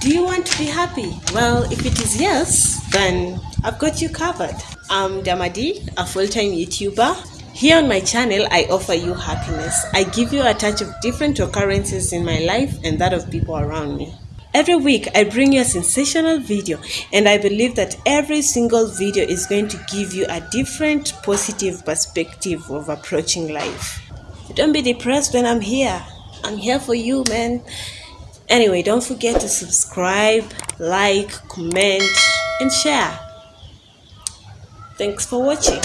to be happy? Well, if it is yes, then I've got you covered. I'm Damadi, a full time YouTuber. Here on my channel, I offer you happiness. I give you a touch of different occurrences in my life and that of people around me. Every week, I bring you a sensational video, and I believe that every single video is going to give you a different positive perspective of approaching life. Don't be depressed when I'm here. I'm here for you, man. Anyway, don't forget to subscribe, like, comment, and share. Thanks for watching.